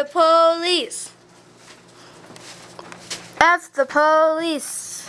the police. F the police.